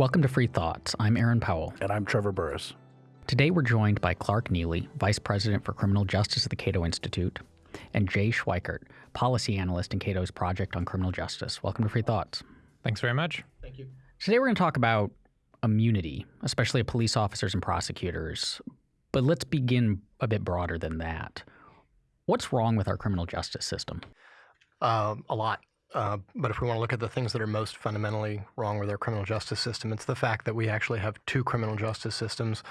Welcome to Free Thoughts. I'm Aaron Powell. And I'm Trevor Burrus. Today we're joined by Clark Neily, Vice President for Criminal Justice at the Cato Institute, and Jay Schweikert, Policy Analyst in Cato's Project on Criminal Justice. Welcome to Free Thoughts. Thanks very much. Thank you. Today we're going to talk about immunity, especially of police officers and prosecutors. But let's begin a bit broader than that. What's wrong with our criminal justice system? Uh, a lot. Uh, but if we want to look at the things that are most fundamentally wrong with our criminal justice system, it's the fact that we actually have two criminal justice systems.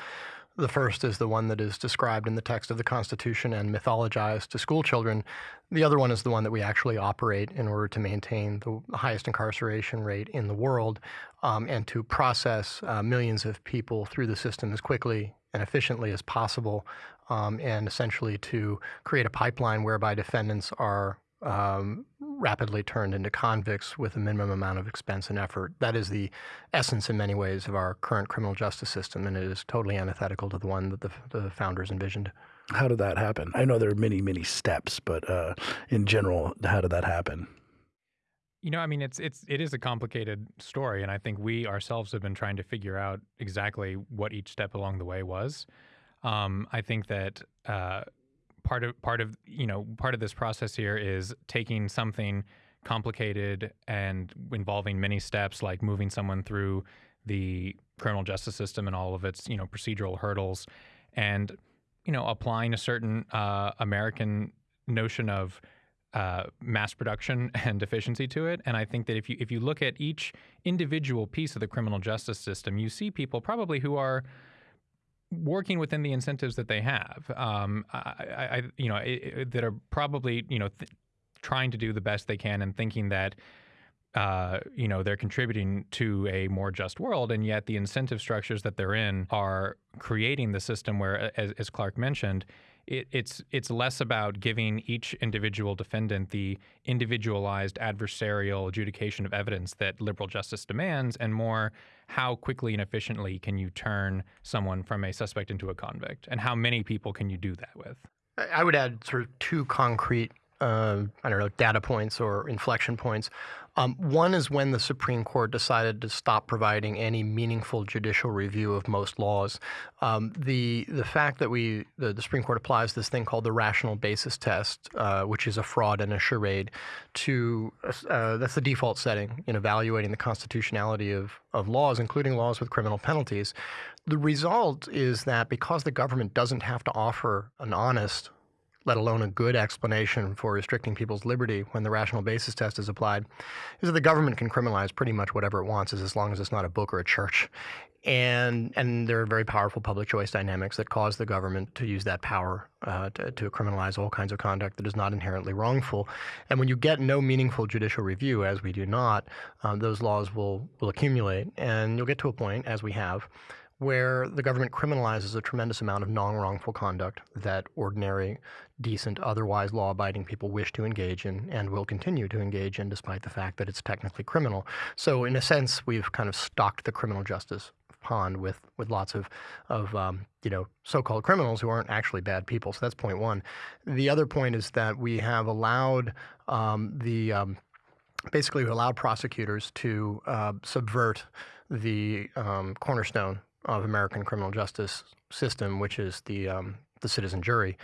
The first is the one that is described in the text of the Constitution and mythologized to school children. The other one is the one that we actually operate in order to maintain the highest incarceration rate in the world um, and to process uh, millions of people through the system as quickly and efficiently as possible, um, and essentially to create a pipeline whereby defendants are um, rapidly turned into convicts with a minimum amount of expense and effort. That is the essence, in many ways, of our current criminal justice system, and it is totally antithetical to the one that the, the founders envisioned. How did that happen? I know there are many, many steps, but uh, in general, how did that happen? You know, I mean, it's it's it is a complicated story, and I think we ourselves have been trying to figure out exactly what each step along the way was. Um, I think that uh, part of part of you know part of this process here is taking something complicated and involving many steps, like moving someone through the criminal justice system and all of its you know procedural hurdles, and you know applying a certain uh, American notion of uh, mass production and efficiency to it. And I think that if you if you look at each individual piece of the criminal justice system, you see people probably who are working within the incentives that they have. Um, I, I, you know, it, it, that are probably you know th- trying to do the best they can and thinking that. Uh, you know they're contributing to a more just world, and yet the incentive structures that they're in are creating the system where, as, as Clark mentioned, it, it's it's less about giving each individual defendant the individualized adversarial adjudication of evidence that liberal justice demands, and more how quickly and efficiently can you turn someone from a suspect into a convict, and how many people can you do that with? I would add sort of two concrete uh, I don't know, data points or inflection points. Um, one is when the Supreme Court decided to stop providing any meaningful judicial review of most laws. Um, the the fact that we the, the, Supreme Court applies this thing called the rational basis test, uh, which is a fraud and a charade, to uh, that's the default setting in evaluating the constitutionality of of laws, including laws with criminal penalties. The result is that because the government doesn't have to offer an honest let alone a good explanation for restricting people's liberty when the rational basis test is applied, is that the government can criminalize pretty much whatever it wants as long as it's not a book or a church. And and there are very powerful public choice dynamics that cause the government to use that power uh, to, to criminalize all kinds of conduct that is not inherently wrongful. And when you get no meaningful judicial review, as we do not, um, those laws will will accumulate, and you'll get to a point, as we have, where the government criminalizes a tremendous amount of non-wrongful conduct that ordinary, decent, otherwise law-abiding people wish to engage in and will continue to engage in despite the fact that it's technically criminal. So in a sense, we've kind of stocked the criminal justice pond with, with lots of, of um, you know, so-called criminals who aren't actually bad people. So that's point one. The other point is that we have allowed um, the, um, basically allowed prosecutors to uh, subvert the um, cornerstone of American criminal justice system, which is the um, the citizen jury.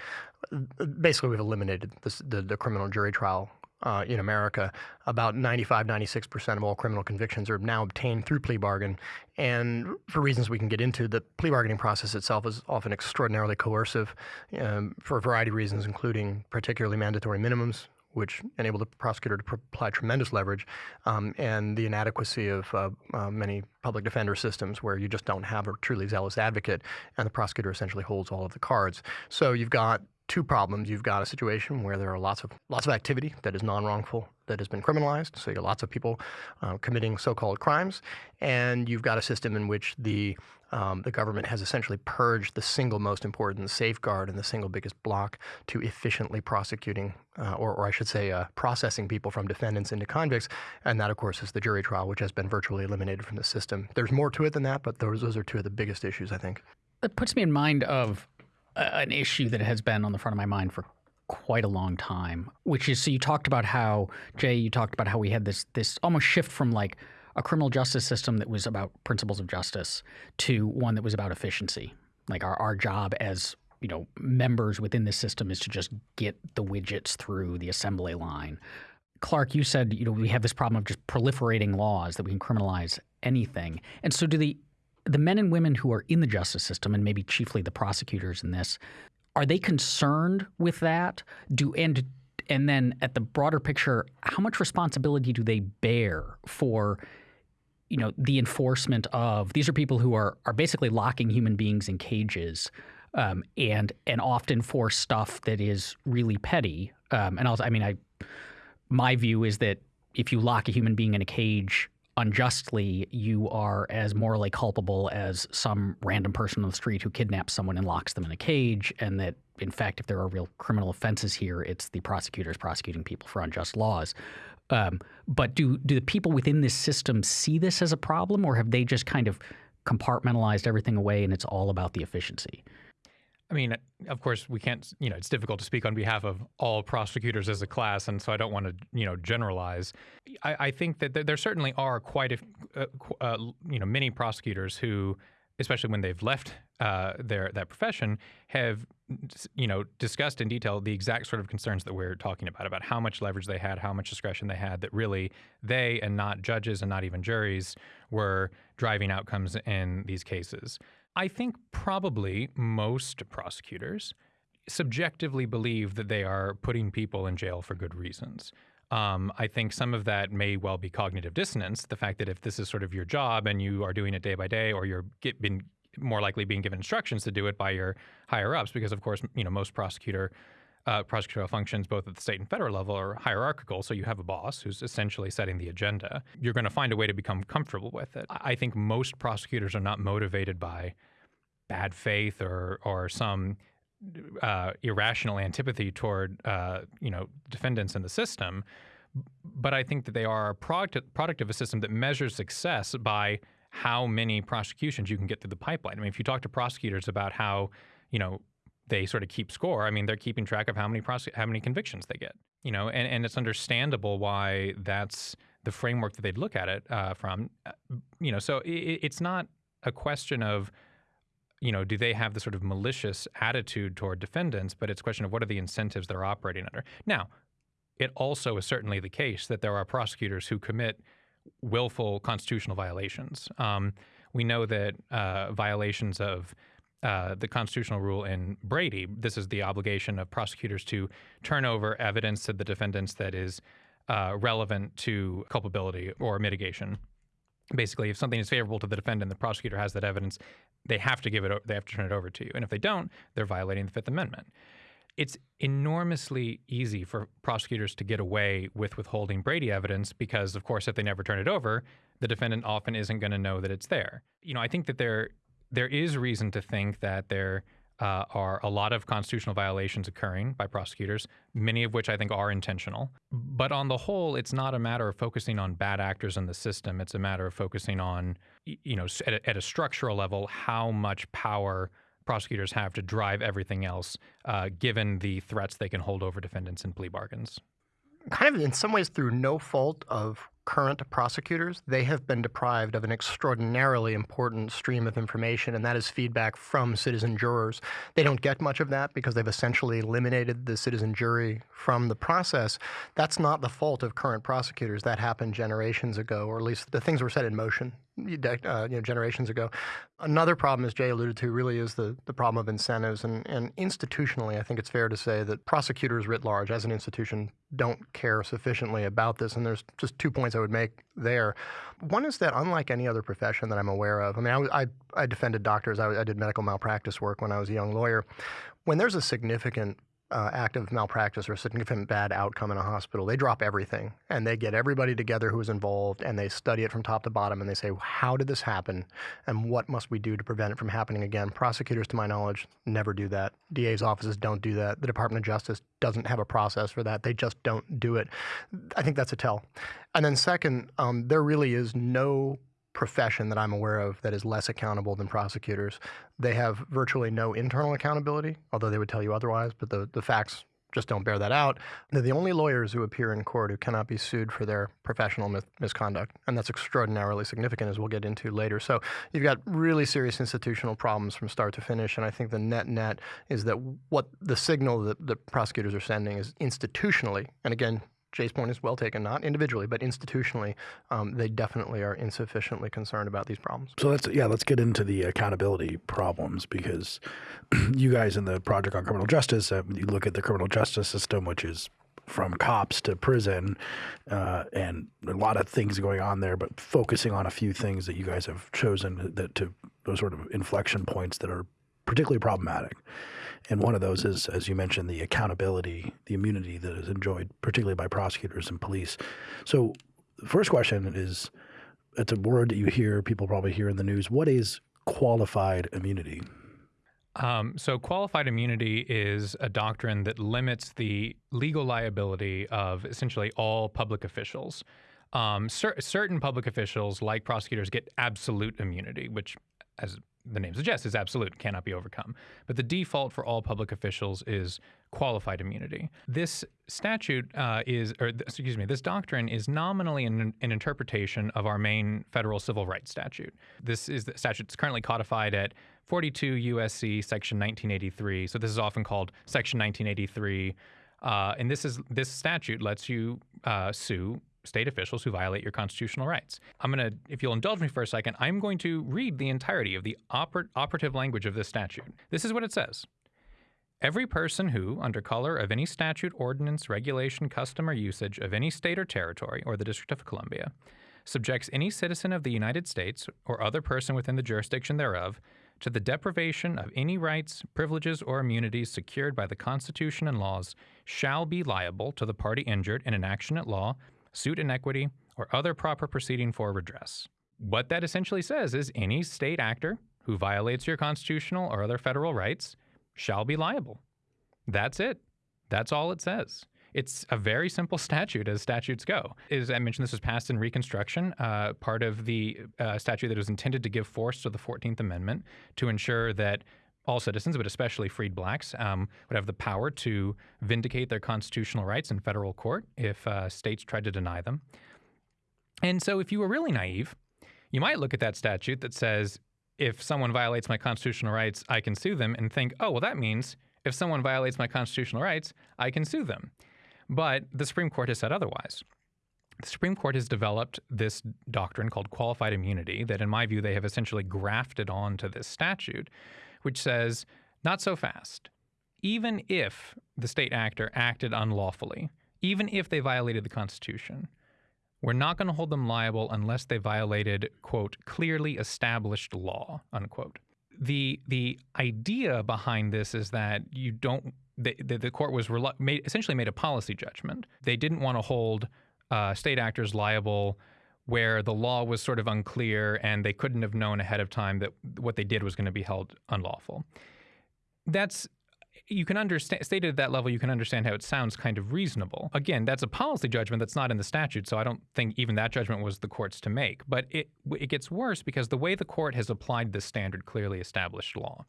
Basically, we've eliminated the, the criminal jury trial uh, in America. About 95, 96% of all criminal convictions are now obtained through plea bargain. And for reasons we can get into, the plea bargaining process itself is often extraordinarily coercive um, for a variety of reasons, including particularly mandatory minimums, which enable the prosecutor to apply tremendous leverage, um, and the inadequacy of uh, uh, many public defender systems where you just don't have a truly zealous advocate, and the prosecutor essentially holds all of the cards. So you've got two problems. You've got a situation where there are lots of lots of activity that is non-wrongful that has been criminalized. So you got lots of people uh, committing so-called crimes, and you've got a system in which the um, the government has essentially purged the single most important safeguard and the single biggest block to efficiently prosecuting, uh, or, or, I should say, uh, processing people from defendants into convicts. And that, of course, is the jury trial, which has been virtually eliminated from the system. There's more to it than that, but those, those are two of the biggest issues, I think. It puts me in mind of an issue that has been on the front of my mind for quite a long time, which is so you talked about how Jay, you talked about how we had this this almost shift from like a criminal justice system that was about principles of justice to one that was about efficiency. Like our, our job as you know members within the system is to just get the widgets through the assembly line. Clark, you said you know we have this problem of just proliferating laws that we can criminalize anything. And so do the the men and women who are in the justice system and maybe chiefly the prosecutors in this are they concerned with that? Do and and then at the broader picture, how much responsibility do they bear for you know the enforcement of these are people who are are basically locking human beings in cages um, and and often for stuff that is really petty um, and also I mean I my view is that if you lock a human being in a cage unjustly, you are as morally culpable as some random person on the street who kidnaps someone and locks them in a cage. And that, in fact, if there are real criminal offenses here, it's the prosecutors prosecuting people for unjust laws. Um, but do do the people within this system see this as a problem, or have they just kind of compartmentalized everything away and it's all about the efficiency? I mean, of course, we can't. You know, it's difficult to speak on behalf of all prosecutors as a class, and so I don't want to, you know, generalize. I, I think that there certainly are quite a, uh, uh, you know, many prosecutors who, especially when they've left uh, their that profession, have, you know, discussed in detail the exact sort of concerns that we're talking about about how much leverage they had, how much discretion they had. That really they and not judges and not even juries were driving outcomes in these cases. I think probably most prosecutors subjectively believe that they are putting people in jail for good reasons. Um, I think some of that may well be cognitive dissonance. The fact that if this is sort of your job and you are doing it day by day, or you're get, been more likely being given instructions to do it by your higher ups, because of course, you know, most prosecutor uh, prosecutorial functions, both at the state and federal level, are hierarchical. So you have a boss who's essentially setting the agenda. You're going to find a way to become comfortable with it. I think most prosecutors are not motivated by bad faith or or some uh, irrational antipathy toward uh, you know defendants in the system. But I think that they are a product, product of a system that measures success by how many prosecutions you can get through the pipeline. I mean, if you talk to prosecutors about how you know they sort of keep score. I mean, they're keeping track of how many prosec- how many convictions they get. You know, and, and it's understandable why that's the framework that they'd look at it uh, from. Uh, you know, so it, it's not a question of you know, do they have the sort of malicious attitude toward defendants? But it's a question of what are the incentives they're operating under. Now, it also is certainly the case that there are prosecutors who commit willful constitutional violations. Um, we know that uh, violations of uh, the constitutional rule in Brady. This is the obligation of prosecutors to turn over evidence to the defendants that is uh, relevant to culpability or mitigation. Basically, if something is favorable to the defendant, the prosecutor has that evidence. They have to give it. They have to turn it over to you, and if they don't, they're violating the Fifth Amendment. It's enormously easy for prosecutors to get away with withholding Brady evidence because, of course, if they never turn it over, the defendant often isn't going to know that it's there. You know, I think that there there is reason to think that there uh, are a lot of constitutional violations occurring by prosecutors, many of which I think are intentional. But on the whole, it's not a matter of focusing on bad actors in the system. It's a matter of focusing on, you know, at a, at a structural level, how much power prosecutors have to drive everything else, uh, given the threats they can hold over defendants in plea bargains. Kind of in some ways through no fault of current prosecutors, they have been deprived of an extraordinarily important stream of information, and that is feedback from citizen jurors. They don't get much of that because they've essentially eliminated the citizen jury from the process. That's not the fault of current prosecutors. That happened generations ago, or at least the things were set in motion uh, you know, generations ago. Another problem, as Jay alluded to, really is the, the problem of incentives. And, and institutionally, I think it's fair to say that prosecutors writ large, as an institution, don't care sufficiently about this. And there's just two points I would make there. One is that unlike any other profession that I'm aware of, I mean, I, I, I defended doctors, I, I did medical malpractice work when I was a young lawyer. When there's a significant uh, act of malpractice or a significant bad outcome in a hospital, they drop everything and they get everybody together who is involved and they study it from top to bottom and they say, how did this happen and what must we do to prevent it from happening again? Prosecutors, to my knowledge, never do that. DA's offices don't do that. The Department of Justice doesn't have a process for that. They just don't do it. I think that's a tell. And then, second, um, there really is no profession that I'm aware of that is less accountable than prosecutors. They have virtually no internal accountability, although they would tell you otherwise, but the, the facts just don't bear that out. They're the only lawyers who appear in court who cannot be sued for their professional mis- misconduct. And that's extraordinarily significant, as we'll get into later. So you've got really serious institutional problems from start to finish. And I think the net net is that what the signal that the prosecutors are sending is institutionally, and again, Jay's point is well taken, not individually, but institutionally, um, they definitely are insufficiently concerned about these problems. So let's yeah, let's get into the accountability problems because you guys in the Project on Criminal Justice, uh, you look at the criminal justice system, which is from cops to prison, uh, and a lot of things going on there, but focusing on a few things that you guys have chosen that to those sort of inflection points that are particularly problematic. And one of those is, as you mentioned, the accountability, the immunity that is enjoyed, particularly by prosecutors and police. So, the first question is it's a word that you hear, people probably hear in the news. What is qualified immunity? Um, so, qualified immunity is a doctrine that limits the legal liability of essentially all public officials. Um, cer- certain public officials, like prosecutors, get absolute immunity, which, as the name suggests, is absolute, cannot be overcome. But the default for all public officials is qualified immunity. This statute uh, is, or excuse me, this doctrine is nominally an, an, interpretation of our main federal civil rights statute. This is the statute that's currently codified at 42 USC section 1983. So this is often called section 1983. Uh, and this is this statute lets you uh, sue state officials who violate your constitutional rights. I'm going to, if you'll indulge me for a second, I'm going to read the entirety of the oper- operative language of this statute. This is what it says. Every person who, under color of any statute, ordinance, regulation, custom, or usage of any state or territory, or the District of Columbia, subjects any citizen of the United States or other person within the jurisdiction thereof to the deprivation of any rights, privileges, or immunities secured by the Constitution and laws shall be liable to the party injured in an action at law suit in equity, or other proper proceeding for redress. What that essentially says is any state actor who violates your constitutional or other federal rights shall be liable. That's it. That's all it says. It's a very simple statute as statutes go. As I mentioned, this was passed in Reconstruction, uh, part of the uh, statute that was intended to give force to the 14th Amendment to ensure that all citizens, but especially freed blacks, um, would have the power to vindicate their constitutional rights in federal court if uh, states tried to deny them. And so, if you were really naive, you might look at that statute that says, if someone violates my constitutional rights, I can sue them, and think, oh, well, that means if someone violates my constitutional rights, I can sue them. But the Supreme Court has said otherwise. The Supreme Court has developed this doctrine called qualified immunity that, in my view, they have essentially grafted onto this statute which says, not so fast. Even if the state actor acted unlawfully, even if they violated the Constitution, we're not going to hold them liable unless they violated, quote, clearly established law, unquote. The, the idea behind this is that you don't, the, the, the court was made, essentially made a policy judgment. They didn't want to hold uh, state actors liable where the law was sort of unclear and they couldn't have known ahead of time that what they did was going to be held unlawful. That's you can understand stated at that level you can understand how it sounds kind of reasonable. Again that's a policy judgment that's not in the statute so i don't think even that judgment was the court's to make. But it it gets worse because the way the court has applied this standard clearly established law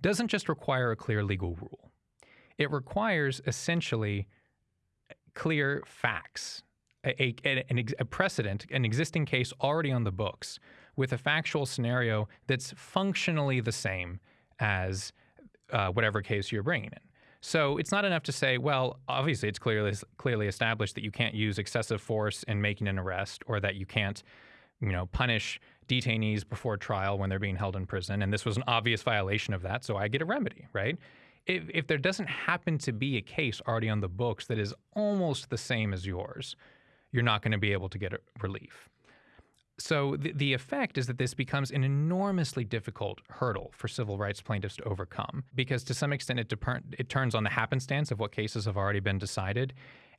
doesn't just require a clear legal rule. It requires essentially clear facts a, a, a, precedent, an existing case already on the books with a factual scenario that's functionally the same as uh, whatever case you're bringing in. So it's not enough to say, well, obviously it's clearly clearly established that you can't use excessive force in making an arrest, or that you can't, you know, punish detainees before trial when they're being held in prison, and this was an obvious violation of that, so I get a remedy, right? If, if there doesn't happen to be a case already on the books that is almost the same as yours, you're not going to be able to get relief. So the, the effect is that this becomes an enormously difficult hurdle for civil rights plaintiffs to overcome because to some extent it, it turns on the happenstance of what cases have already been decided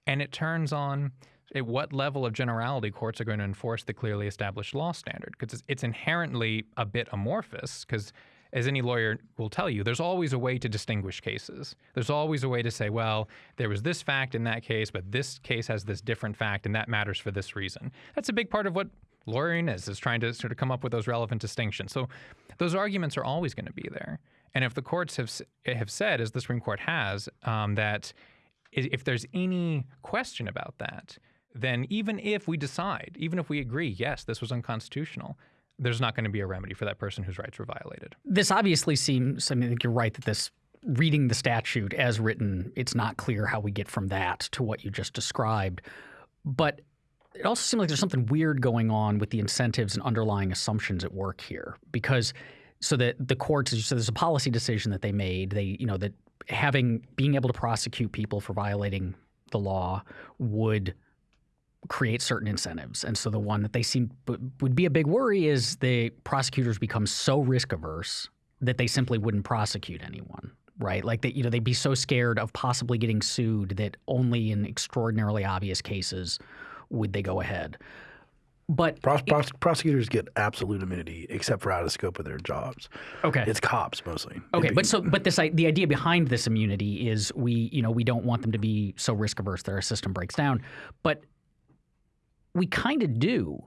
and it turns on at what level of generality courts are going to enforce the clearly established law standard because it's, it's inherently a bit amorphous because as any lawyer will tell you, there's always a way to distinguish cases. There's always a way to say, well, there was this fact in that case, but this case has this different fact, and that matters for this reason. That's a big part of what lawyering is, is trying to sort of come up with those relevant distinctions. So those arguments are always going to be there. And if the courts have have said, as the Supreme Court has, um, that if there's any question about that, then even if we decide, even if we agree, yes, this was unconstitutional, there's not going to be a remedy for that person whose rights were violated. This obviously seems, I mean, think you're right that this, reading the statute as written, it's not clear how we get from that to what you just described. But it also seems like there's something weird going on with the incentives and underlying assumptions at work here because so that the courts so there's a policy decision that they made they you know that having being able to prosecute people for violating the law would create certain incentives. And so the one that they seem would be a big worry is the prosecutors become so risk averse that they simply wouldn't prosecute anyone. Right, like that, you know, they'd be so scared of possibly getting sued that only in extraordinarily obvious cases would they go ahead. But Pros- pros- prosecutors get absolute immunity except for out of scope of their jobs. Okay, it's cops mostly. Okay, but so but this the idea behind this immunity is we you know we don't want them to be so risk averse that our system breaks down, but we kind of do.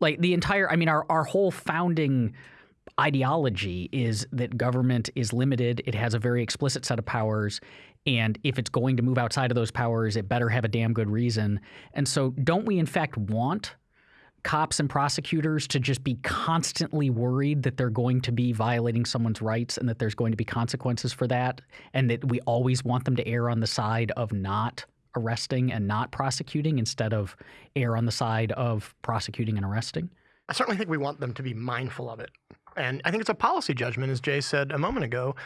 Like the entire, I mean, our, our whole founding ideology is that government is limited. It has a very explicit set of powers. And if it's going to move outside of those powers, it better have a damn good reason. And so, don't we, in fact, want cops and prosecutors to just be constantly worried that they're going to be violating someone's rights and that there's going to be consequences for that? And that we always want them to err on the side of not arresting and not prosecuting instead of err on the side of prosecuting and arresting? I certainly think we want them to be mindful of it. And I think it's a policy judgment, as Jay said a moment ago,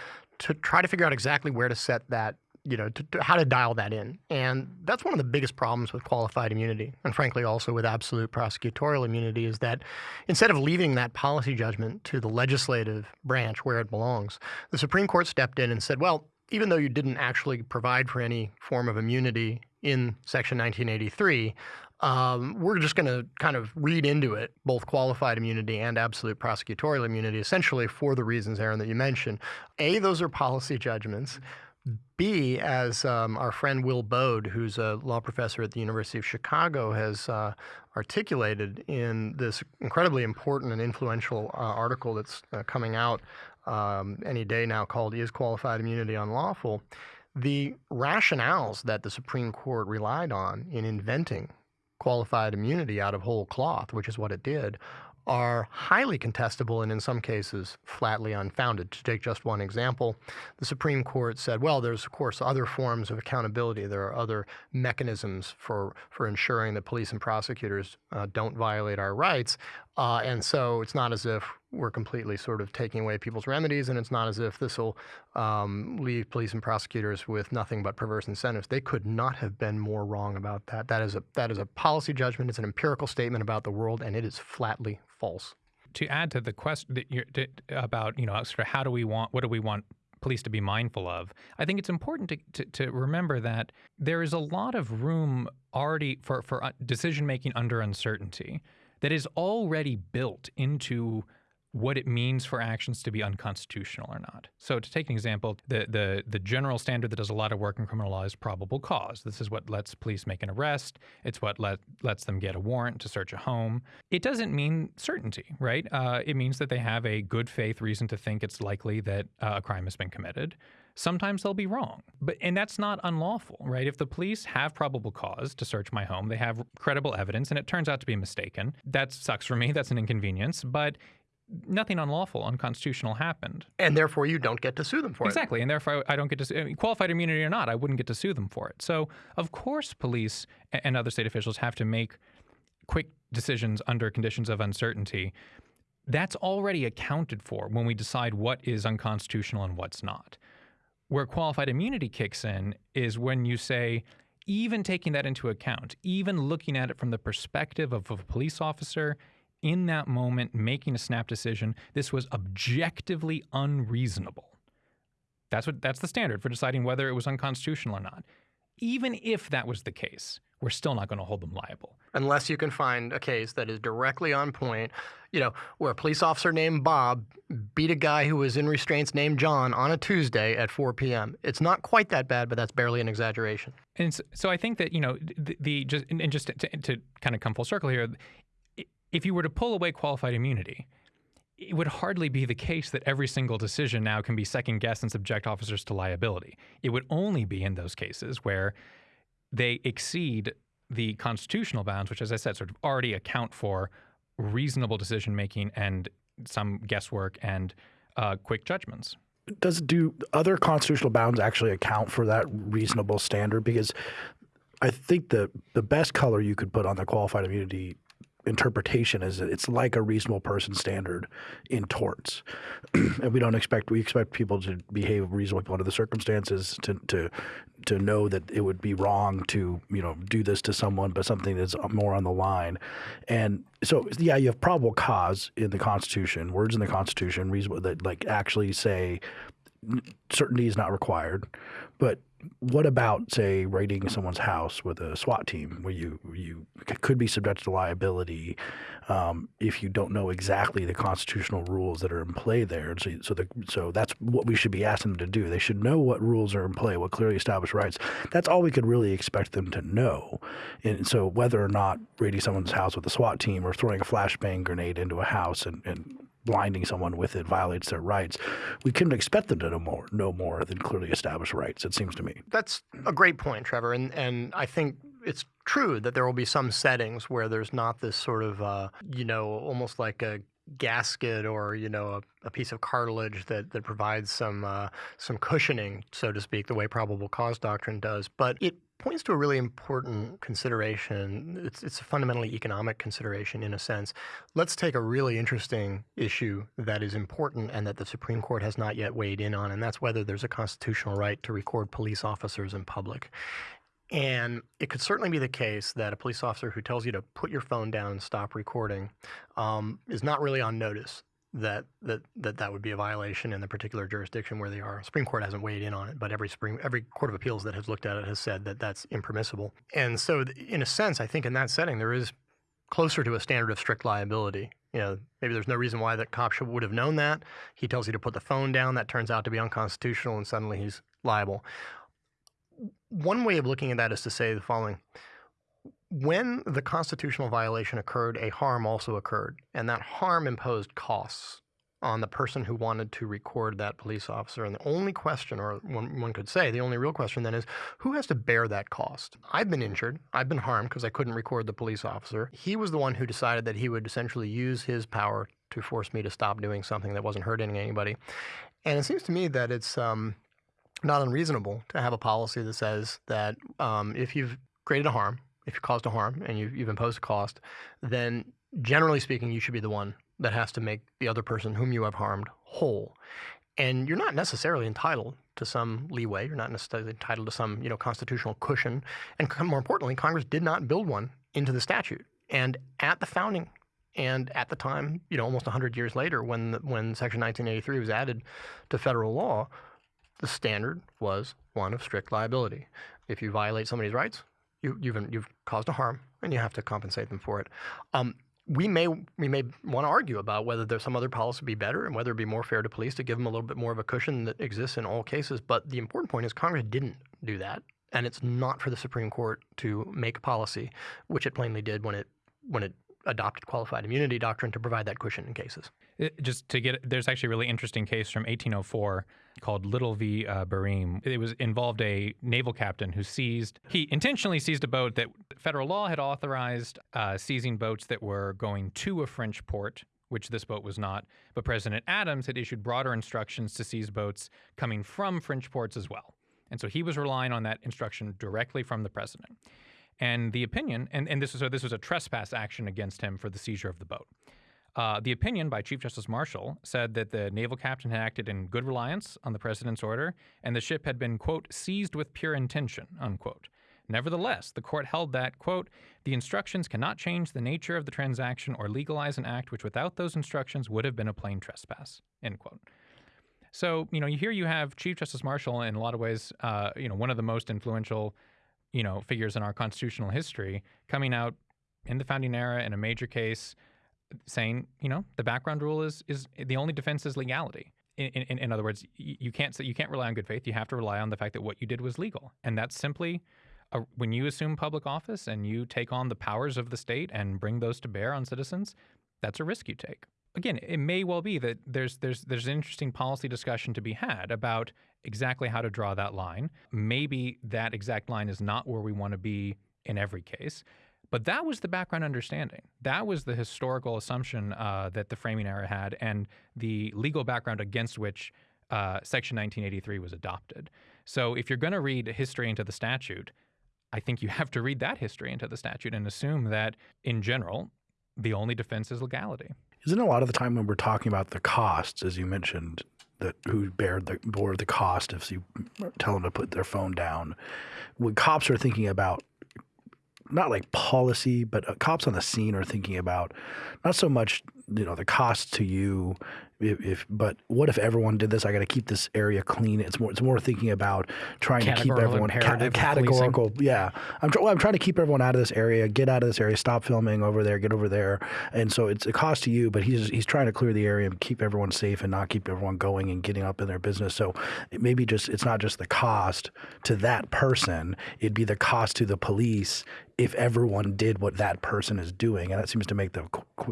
to try to figure out exactly where to set that, you know, to, to how to dial that in. And that's one of the biggest problems with qualified immunity, and frankly also with absolute prosecutorial immunity, is that instead of leaving that policy judgment to the legislative branch where it belongs, the Supreme Court stepped in and said, well, even though you didn't actually provide for any form of immunity in Section 1983, um, we're just going to kind of read into it both qualified immunity and absolute prosecutorial immunity, essentially for the reasons, Aaron, that you mentioned. A, those are policy judgments. B, as um, our friend Will Baude, who's a law professor at the University of Chicago, has uh, articulated in this incredibly important and influential uh, article that's uh, coming out um, any day now called Is Qualified Immunity Unlawful? The rationales that the Supreme Court relied on in inventing qualified immunity out of whole cloth, which is what it did, are highly contestable and in some cases flatly unfounded. To take just one example, the Supreme Court said, well, there's of course other forms of accountability. There are other mechanisms for, for ensuring that police and prosecutors uh, don't violate our rights. Uh, and so it's not as if we're completely sort of taking away people's remedies, and it's not as if this will um, leave police and prosecutors with nothing but perverse incentives. They could not have been more wrong about that. That is a that is a policy judgment. It's an empirical statement about the world, and it is flatly false. To add to the question about you know sort of how do we want what do we want police to be mindful of. I think it's important to, to, to, remember that there is a lot of room already for, for uh, decision making under uncertainty that is already built into what it means for actions to be unconstitutional or not. So to take an example, the, the, the general standard that does a lot of work in criminal law is probable cause. This is what lets police make an arrest. It's what let, lets them get a warrant to search a home. It doesn't mean certainty, right? Uh, it means that they have a good faith reason to think it's likely that uh, a crime has been committed. Sometimes they'll be wrong, but and that's not unlawful, right? If the police have probable cause to search my home, they have credible evidence, and it turns out to be mistaken. That sucks for me. That's an inconvenience, but nothing unlawful, unconstitutional happened. And therefore, you don't get to sue them for exactly. it. Exactly. And therefore, I don't get to sue, I mean, qualified immunity or not, I wouldn't get to sue them for it. So, of course, police and other state officials have to make quick decisions under conditions of uncertainty. That's already accounted for when we decide what is unconstitutional and what's not. Where qualified immunity kicks in is when you say, even taking that into account, even looking at it from the perspective of a police officer, in that moment making a snap decision, this was objectively unreasonable. That's what that's the standard for deciding whether it was unconstitutional or not. Even if that was the case, we're still not going to hold them liable. Unless you can find a case that is directly on point, you know, where a police officer named Bob beat a guy who was in restraints named John on a Tuesday at 4 p.m. It's not quite that bad, but that's barely an exaggeration. And so, so I think that, you know, the, the just and just to, to kind of come full circle here, if you were to pull away qualified immunity, it would hardly be the case that every single decision now can be second guessed and subject officers to liability. It would only be in those cases where they exceed the constitutional bounds, which, as I said, sort of already account for reasonable decision making and some guesswork and uh, quick judgments. Does do other constitutional bounds actually account for that reasonable standard? Because I think the the best color you could put on the qualified immunity interpretation is that it's like a reasonable person standard in torts, and we don't expect we expect people to behave reasonably under the circumstances to to to know that it would be wrong to you know do this to someone, but something that's more on the line, and so yeah, you have probable cause in the Constitution, words in the Constitution, reasonable that like actually say certainty is not required, but what about say raiding someone's house with a SWAT team where you you could be subjected to liability um, if you don't know exactly the constitutional rules that are in play there? So so the, so that's what we should be asking them to do. They should know what rules are in play what clearly established rights. That's all we could really expect them to know. And so whether or not raiding someone's house with a SWAT team or throwing a flashbang grenade into a house and, and blinding someone with it violates their rights. We couldn't expect them to know more, know more than clearly established rights. It seems to me. That's a great point, Trevor, and and I think it's true that there will be some settings where there's not this sort of uh, you know almost like a gasket or you know a, a, piece of cartilage that that provides some uh, some cushioning, so to speak, the way probable cause doctrine does. But it points to a really important consideration. It's, it's a fundamentally economic consideration in a sense. Let's take a really interesting issue that is important and that the Supreme Court has not yet weighed in on, and that's whether there's a constitutional right to record police officers in public. And it could certainly be the case that a police officer who tells you to put your phone down and stop recording um, is not really on notice that that that that would be a violation in the particular jurisdiction where they are. Supreme Court hasn't weighed in on it, but every Supreme every Court of Appeals that has looked at it has said that that's impermissible. And so, in a sense, I think in that setting there is closer to a standard of strict liability. You know, maybe there's no reason why that cop would have known that. He tells you to put the phone down. That turns out to be unconstitutional, and suddenly he's liable. One way of looking at that is to say the following when the constitutional violation occurred, a harm also occurred, and that harm imposed costs on the person who wanted to record that police officer. And the only question, or one, one could say, the only real question then is who has to bear that cost? I've been injured. I've been harmed because I couldn't record the police officer. He was the one who decided that he would essentially use his power to force me to stop doing something that wasn't hurting anybody. And it seems to me that it's um, not unreasonable to have a policy that says that um, if you've created a harm, if you caused a harm and you, you've imposed a cost, then generally speaking, you should be the one that has to make the other person whom you have harmed whole. And you're not necessarily entitled to some leeway. You're not necessarily entitled to some, you know, constitutional cushion. And more importantly, Congress did not build one into the statute. And at the founding and at the time, you know, almost 100 years later, when the, when Section 1983 was added to federal law, the standard was one of strict liability. If you violate somebody's rights, you, you've, you've caused a harm and you have to compensate them for it. Um, we may we may want to argue about whether there's some other policy be better and whether it'd be more fair to police to give them a little bit more of a cushion that exists in all cases. But the important point is Congress didn't do that, and it's not for the Supreme Court to make policy, which it plainly did when it when it adopted qualified immunity doctrine to provide that cushion in cases. It, just to get, there's actually a really interesting case from 1804 called Little v. Uh, Barreme. It was involved a naval captain who seized, he intentionally seized a boat that federal law had authorized uh, seizing boats that were going to a French port which this boat was not. But President Adams had issued broader instructions to seize boats coming from French ports as well. And so he was relying on that instruction directly from the president. And the opinion, and, and this was so this was a trespass action against him for the seizure of the boat. Uh, the opinion by Chief Justice Marshall said that the naval captain had acted in good reliance on the president's order, and the ship had been quote seized with pure intention unquote. Nevertheless, the court held that, quote, the instructions cannot change the nature of the transaction or legalize an act which without those instructions would have been a plain trespass, end quote. So, you know, here you have Chief Justice Marshall in a lot of ways, uh, you know, one of the most influential you know, figures in our constitutional history coming out in the founding era in a major case saying, you know, the background rule is is the only defense is legality. In, in, in other words, you can't say, you can't rely on good faith. You have to rely on the fact that what you did was legal, and that's simply a, when you assume public office and you take on the powers of the state and bring those to bear on citizens. That's a risk you take again, it may well be that there's there's there's an interesting policy discussion to be had about exactly how to draw that line. Maybe that exact line is not where we want to be in every case. But that was the background understanding. That was the historical assumption uh, that the framing era had and the legal background against which uh, Section 1983 was adopted. So if you're going to read history into the statute, I think you have to read that history into the statute and assume that, in general, the only defense is legality. Isn't a lot of the time when we're talking about the costs, as you mentioned, that who bear the bore the cost if you tell them to put their phone down, when cops are thinking about not like policy, but uh, cops on the scene are thinking about not so much you know the cost to you if, if, but what if everyone did this? I got to keep this area clean. It's more it's more thinking about trying to keep everyone ca- categorical. Yeah, I'm well, I'm trying to keep everyone out of this area. Get out of this area. Stop filming over there. Get over there. And so it's a cost to you, but he's he's trying to clear the area and keep everyone safe and not keep everyone going and getting up in their business. So it maybe just it's not just the cost to that person. It'd be the cost to the police if everyone did what that person is doing, and that seems to make the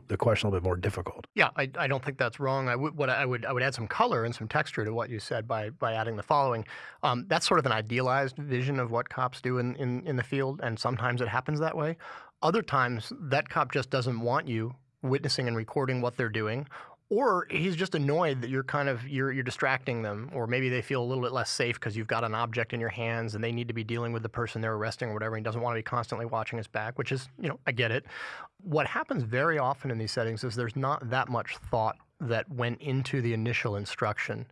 the question a little bit more difficult. Yeah, I, I don't think that's wrong. I would what I would I would add some color and some texture to what you said by by adding the following. Um, that's sort of an idealized vision of what cops do in, in in the field, and sometimes it happens that way. Other times, that cop just doesn't want you witnessing and recording what they're doing, or he's just annoyed that you're kind of you're you're distracting them or maybe they feel a little bit less safe because you've got an object in your hands and they need to be dealing with the person they're arresting or whatever and he doesn't want to be constantly watching his back which is you know i get it. What happens very often in these settings is there's not that much thought that went into the initial instruction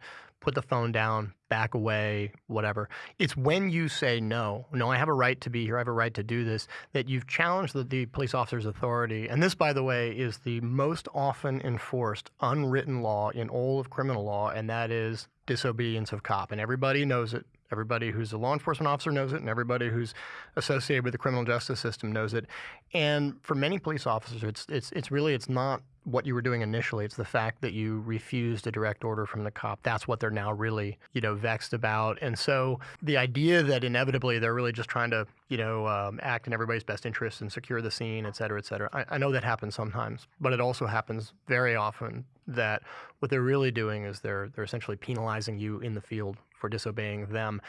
put the phone down, back away, whatever. It's when you say no, no, I have a right to be here, I have a right to do this, that you've challenged the, the police officer's authority. And this, by the way, is the most often enforced unwritten law in all of criminal law, and that is disobedience of cop. And everybody knows it. Everybody who's a law enforcement officer knows it, and everybody who's associated with the criminal justice system knows it. And for many police officers, it's it's it's really it's not what you were doing initially. It's the fact that you refused a direct order from the cop. That's what they're now really, you know, vexed about. And so the idea that inevitably they're really just trying to, you know, um, act in everybody's best interest and secure the scene, et cetera, et cetera. I, I know that happens sometimes, but it also happens very often that what they're really doing is they're they're essentially penalizing you in the field for disobeying them.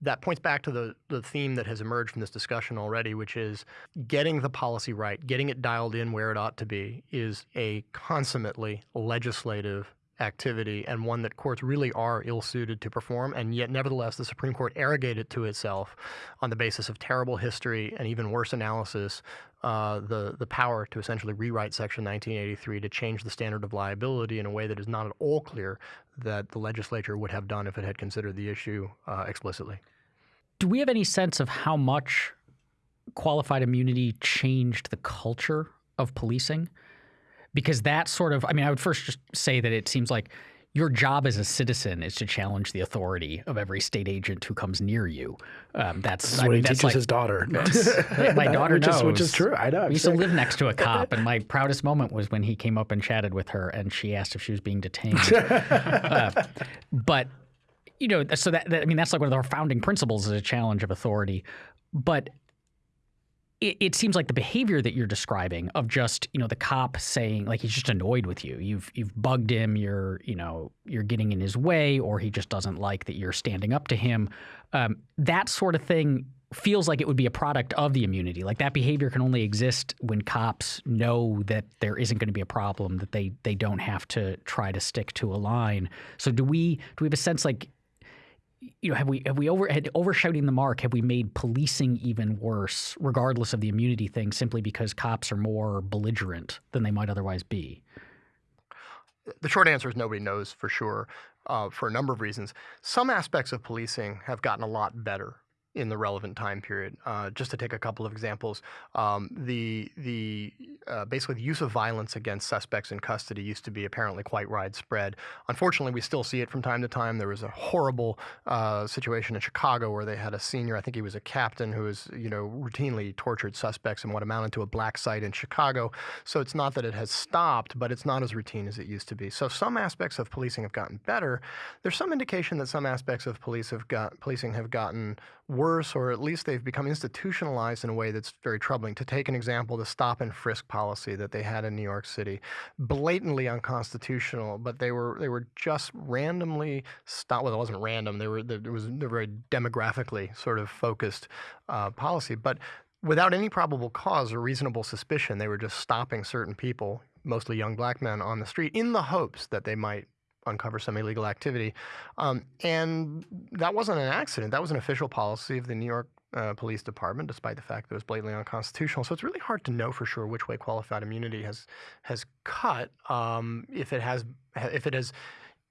That points back to the, the theme that has emerged from this discussion already, which is getting the policy right, getting it dialed in where it ought to be, is a consummately legislative activity and one that courts really are ill suited to perform. And yet, nevertheless, the Supreme Court arrogated to itself on the basis of terrible history and even worse analysis uh, the, the power to essentially rewrite Section 1983 to change the standard of liability in a way that is not at all clear that the legislature would have done if it had considered the issue uh, explicitly. Do we have any sense of how much qualified immunity changed the culture of policing? Because that sort of, I mean, I would first just say that it seems like your job as a citizen is to challenge the authority of every state agent who comes near you. Um, that's what I mean, he teaches like, his daughter. my daughter which knows, is, which is true. I know. We used to live next to a cop, and my proudest moment was when he came up and chatted with her, and she asked if she was being detained. uh, but you know, so that, that I mean, that's like one of our founding principles is a challenge of authority. But it, it, seems like the behavior that you're describing of just you know the cop saying like he's just annoyed with you. You've you've bugged him you're you know you're getting in his way or he just doesn't like that you're standing up to him. Um, that sort of thing feels like it would be a product of the immunity. Like that behavior can only exist when cops know that there isn't going to be a problem that they they don't have to try to stick to a line. So do we do we have a sense like you know, have we have we over had overshooting the mark? Have we made policing even worse, regardless of the immunity thing, simply because cops are more belligerent than they might otherwise be? The short answer is nobody knows for sure, uh, for a number of reasons. Some aspects of policing have gotten a lot better in the relevant time period. Uh, just to take a couple of examples, um, the the uh, basically the use of violence against suspects in custody used to be apparently quite widespread. Unfortunately, we still see it from time to time. There was a horrible uh, situation in Chicago where they had a senior, I think he was a captain, who was you know routinely tortured suspects in what amounted to a black site in Chicago. So it's not that it has stopped, but it's not as routine as it used to be. So some aspects of policing have gotten better. There's some indication that some aspects of police have got policing have gotten worse, or at least they've become institutionalized in a way that's very troubling. To take an example, the stop and frisk policy that they had in New York City, blatantly unconstitutional, but they were they were just randomly stopped. Well, it wasn't random. They were there was very demographically sort of focused uh, policy, but without any probable cause or reasonable suspicion, they were just stopping certain people, mostly young black men, on the street in the hopes that they might uncover some illegal activity. Um, and that wasn't an accident. That was an official policy of the New York uh, Police Department, despite the fact that it was blatantly unconstitutional. So it's really hard to know for sure which way qualified immunity has has cut, um, if it has if it has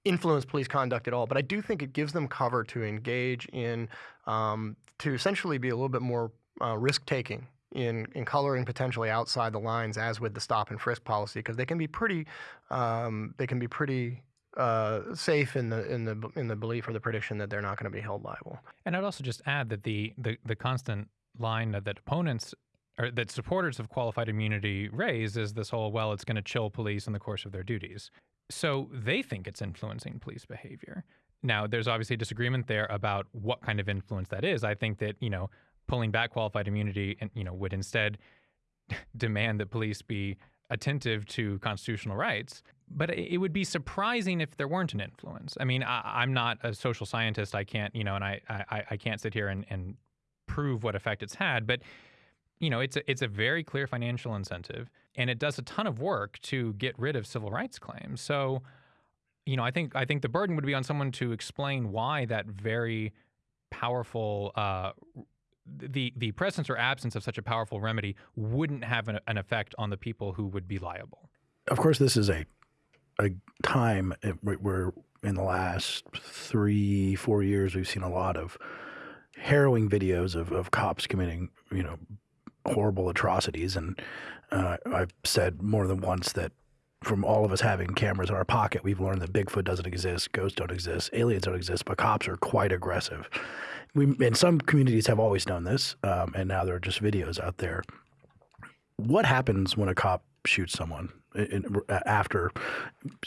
influenced police conduct at all. But I do think it gives them cover to engage in um, to essentially be a little bit more uh, risk taking in, in coloring potentially outside the lines, as with the stop and frisk policy, because they can be pretty um, they can be pretty uh, safe in the in the in the belief or the prediction that they're not going to be held liable. And I'd also just add that the the, the constant line that, that opponents or that supporters of qualified immunity raise is this whole well, it's going to chill police in the course of their duties. So they think it's influencing police behavior. Now, there's obviously disagreement there about what kind of influence that is. I think that you know pulling back qualified immunity and you know would instead demand that police be attentive to constitutional rights but it would be surprising if there weren't an influence. I mean, I, am not a social scientist. I can't, you know, and I, I, I can't sit here and, and prove what effect it's had. But you know, it's a, it's a very clear financial incentive, and it does a ton of work to get rid of civil rights claims. So, you know, I think I think the burden would be on someone to explain why that very powerful. Uh, the the presence or absence of such a powerful remedy wouldn't have an, an effect on the people who would be liable. Of course, this is a a time where in the last three, four years, we've seen a lot of harrowing videos of, of cops committing, you know, horrible atrocities. And uh, I've said more than once that from all of us having cameras in our pocket, we've learned that Bigfoot doesn't exist, ghosts don't exist, aliens don't exist, but cops are quite aggressive. We, and some communities have always known this, um, and now there are just videos out there. What happens when a cop shoots someone? in, after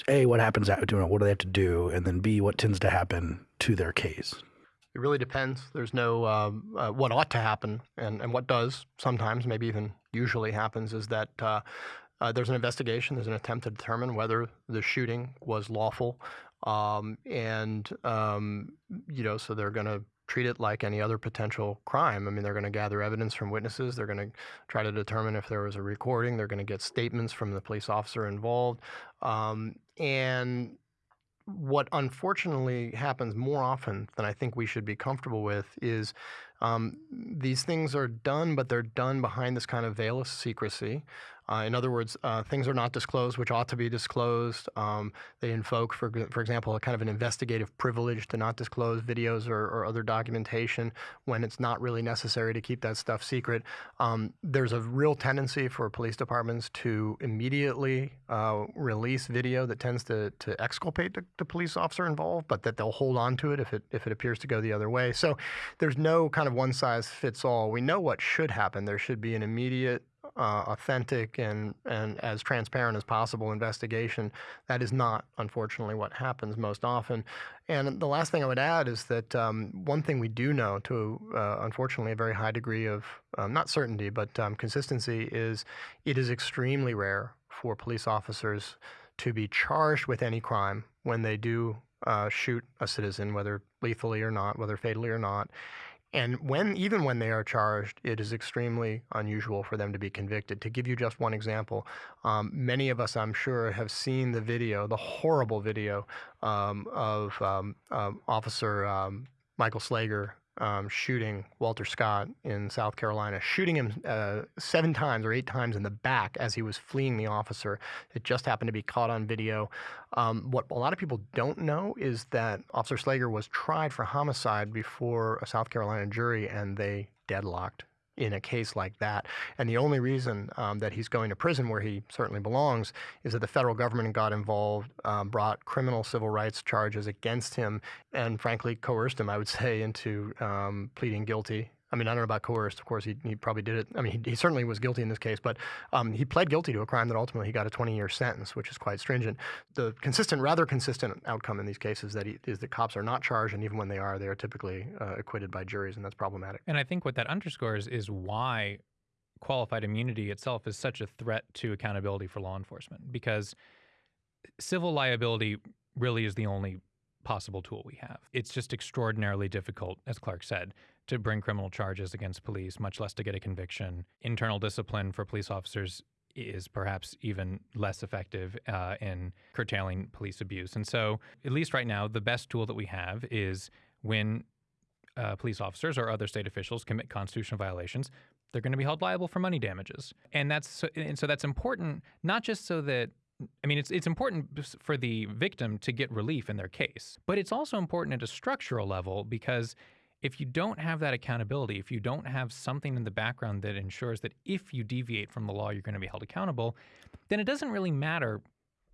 a what happens after what do they have to do and then b what tends to happen to their case it really depends there's no um, uh, what ought to happen and, and what does sometimes maybe even usually happens is that uh, uh, there's an investigation there's an attempt to determine whether the shooting was lawful um, and um, you know so they're going to treat it like any other potential crime. I mean, they're going to gather evidence from witnesses. They're going to try to determine if there was a recording. They're going to get statements from the police officer involved. Um, and what unfortunately happens more often than I think we should be comfortable with is um, these things are done, but they're done behind this kind of veil of secrecy. Uh, in other words, uh, things are not disclosed which ought to be disclosed. Um, they invoke, for, for example, a kind of an investigative privilege to not disclose videos or, or other documentation when it's not really necessary to keep that stuff secret. Um, there's a real tendency for police departments to immediately uh, release video that tends to, to exculpate the, the, police officer involved, but that they'll hold on to it if it if it appears to go the other way. So there's no kind of one size fits all. We know what should happen. There should be an immediate uh, authentic and, and as transparent as possible investigation. That is not, unfortunately, what happens most often. And the last thing I would add is that um, one thing we do know to, uh, unfortunately, a very high degree of um, not certainty, but um, consistency is it is extremely rare for police officers to be charged with any crime when they do uh, shoot a citizen, whether lethally or not, whether fatally or not. And when even when they are charged, it is extremely unusual for them to be convicted. To give you just one example, um, many of us, I'm sure, have seen the video, the horrible video um, of um, Officer um, Michael Slager um, shooting Walter Scott in South Carolina, shooting him uh, seven times or eight times in the back as he was fleeing the officer. It just happened to be caught on video. Um, what a lot of people don't know is that Officer Slager was tried for homicide before a South Carolina jury and they deadlocked in a case like that. And the only reason um, that he's going to prison, where he certainly belongs, is that the federal government got involved, um, brought criminal civil rights charges against him, and frankly coerced him, I would say, into um, pleading guilty I mean, I don't know about coerced. Of course, he, he probably did it. I mean, he, he certainly was guilty in this case, but um, he pled guilty to a crime that ultimately he got a 20-year sentence, which is quite stringent. The consistent, rather consistent outcome in these cases that he, is that cops are not charged, and even when they are, they are typically uh, acquitted by juries, and that's problematic. And I think what that underscores is why qualified immunity itself is such a threat to accountability for law enforcement, because civil liability really is the only possible tool we have. It's just extraordinarily difficult, as Clark said, to bring criminal charges against police, much less to get a conviction. Internal discipline for police officers is perhaps even less effective uh, in curtailing police abuse. And so, at least right now, the best tool that we have is when uh, police officers or other state officials commit constitutional violations, they're going to be held liable for money damages. And that's so, and so that's important not just so that I mean, it's it's important for the victim to get relief in their case, but it's also important at a structural level because if you don't have that accountability, if you don't have something in the background that ensures that if you deviate from the law, you're going to be held accountable, then it doesn't really matter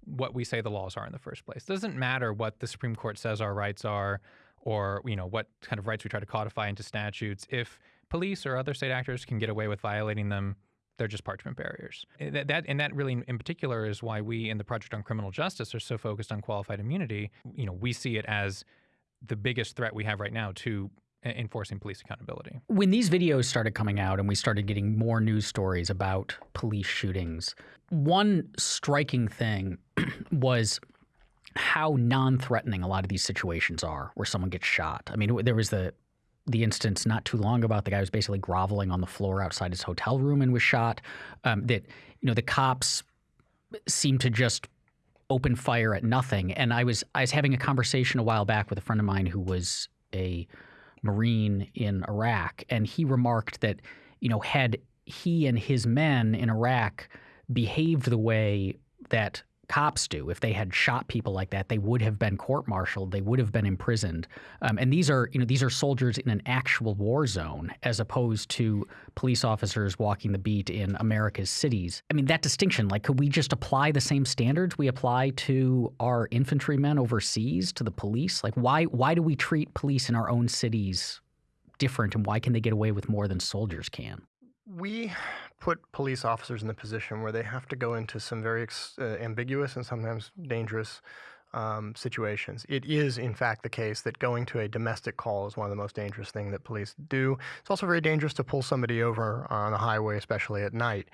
what we say the laws are in the first place. It doesn't matter what the Supreme Court says our rights are or, you know, what kind of rights we try to codify into statutes. If police or other state actors can get away with violating them, they're just parchment barriers. Eh, that, that, and that really, in particular, is why we in the Project on Criminal Justice are so focused on qualified immunity. You know, we see it as the biggest threat we have right now to enforcing police accountability. When these videos started coming out and we started getting more news stories about police shootings, one striking thing was how non-threatening a lot of these situations are where someone gets shot. I mean, there was the the instance not too long about the guy was basically groveling on the floor outside his hotel room and was shot. Um, that you know the cops seemed to just open fire at nothing. And I was I was having a conversation a while back with a friend of mine who was a Marine in Iraq, and he remarked that you know had he and his men in Iraq behaved the way that cops do. If they had shot people like that, they would have been court-martialed. They would have been imprisoned. Um, and these are, you know, these are soldiers in an actual war zone, as opposed to police officers walking the beat in America's cities. I mean, that distinction, like, could we just apply the same standards we apply to our infantrymen overseas to the police? Like, why why do we treat police in our own cities different, and why can they get away with more than soldiers can? We put police officers in the position where they have to go into some very uh, ambiguous and sometimes dangerous um, situations. It is, in fact, the case that going to a domestic call is one of the most dangerous things that police do. It's also very dangerous to pull somebody over on the highway, especially at night.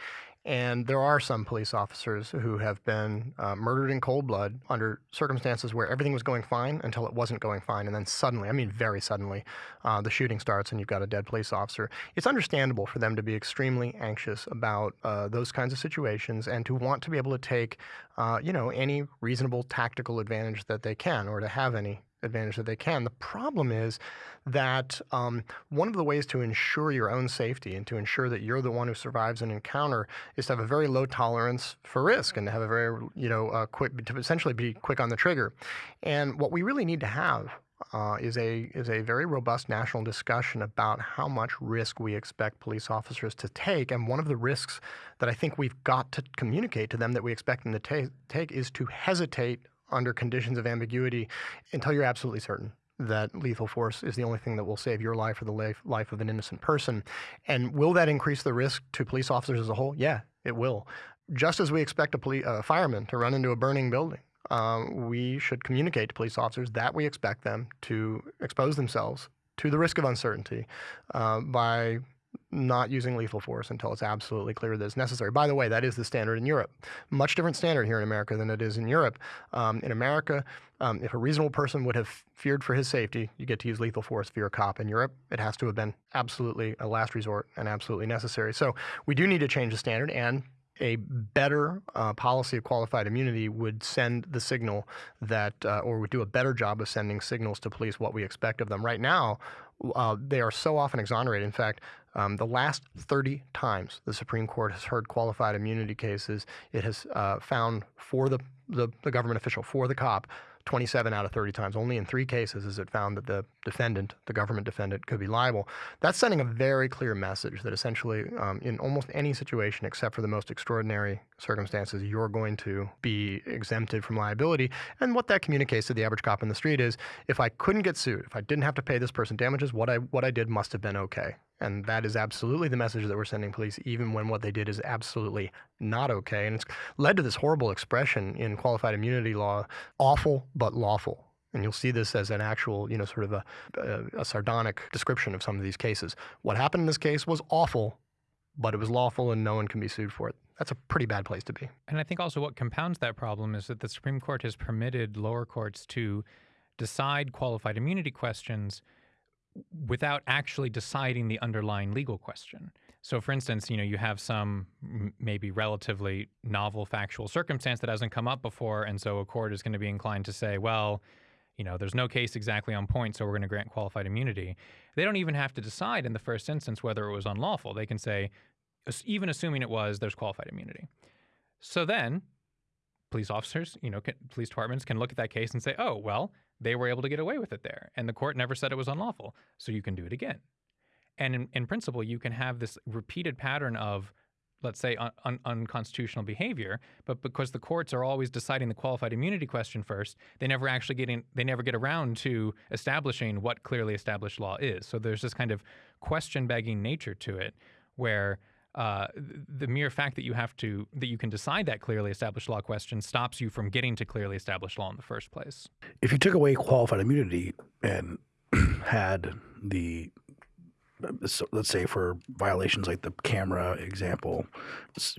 And there are some police officers who have been uh, murdered in cold blood under circumstances where everything was going fine until it wasn't going fine. And then suddenly, I mean, very suddenly, uh, the shooting starts and you've got a dead police officer. It's understandable for them to be extremely anxious about uh, those kinds of situations and to want to be able to take, uh, you know, any reasonable tactical advantage that they can or to have any advantage that they can. The problem is that um, one of the ways to ensure your own safety and to ensure that you're the one who survives an encounter is to have a very low tolerance for risk and to have a very, you know, uh, quick, to essentially be quick on the trigger. And what we really need to have uh, is a is a very robust national discussion about how much risk we expect police officers to take. And one of the risks that I think we've got to communicate to them that we expect them to ta take is to hesitate under conditions of ambiguity until you're absolutely certain that lethal force is the only thing that will save your life or the life, life of an innocent person. And will that increase the risk to police officers as a whole? Yeah, it will. Just as we expect a, a fireman to run into a burning building, um, we should communicate to police officers that we expect them to expose themselves to the risk of uncertainty uh, by not using lethal force until it's absolutely clear that it's necessary. By the way, that is the standard in Europe. Much different standard here in America than it is in Europe. Um, in America, um, if a reasonable person would have feared for his safety, you get to use lethal force you're a cop. In Europe, it has to have been absolutely a last resort and absolutely necessary. So we do need to change the standard and a better uh, policy of qualified immunity would send the signal that, uh, or would do a better job of sending signals to police what we expect of them. Right now, uh, they are so often exonerated. In fact, um, the last 30 times the Supreme Court has heard qualified immunity cases, it has uh, found for the, the, the government official, for the cop, 27 out of 30 times. Only in three cases is it found that the defendant, the government defendant, could be liable. That's sending a very clear message that essentially, um, in almost any situation except for the most extraordinary circumstances, you're going to be exempted from liability. And what that communicates to the average cop in the street is, if I couldn't get sued, if I didn't have to pay this person damages, what I what I did must have been okay. And that is absolutely the message that we're sending police, even when what they did is absolutely not okay. And it's led to this horrible expression in qualified immunity law awful but lawful. And you'll see this as an actual, you know, sort of a, a, a sardonic description of some of these cases. What happened in this case was awful, but it was lawful and no one can be sued for it. That's a pretty bad place to be. And I think also what compounds that problem is that the Supreme Court has permitted lower courts to decide qualified immunity questions without actually deciding the underlying legal question. So, for instance, you know, you have some maybe relatively novel factual circumstance that hasn't come up before, and so a court is going to be inclined to say, well, you know, there's no case exactly on point, so we're going to grant qualified immunity. They don't even have to decide in the first instance whether it was unlawful. They can say, even assuming it was, there's qualified immunity. So then, police officers, you know, police departments can look at that case and say, oh, well, they were able to get away with it there, and the court never said it was unlawful, so you can do it again. And in, in principle, you can have this repeated pattern of let's say, un- un- unconstitutional behavior, but because the courts are always deciding the qualified immunity question first, they never actually get in, they never get around to establishing what clearly established law is. So there's this kind of question begging nature to it, where uh, the mere fact that you have to that you can decide that clearly established law question stops you from getting to clearly established law in the first place. If you took away qualified immunity and had the so let's say for violations like the camera example,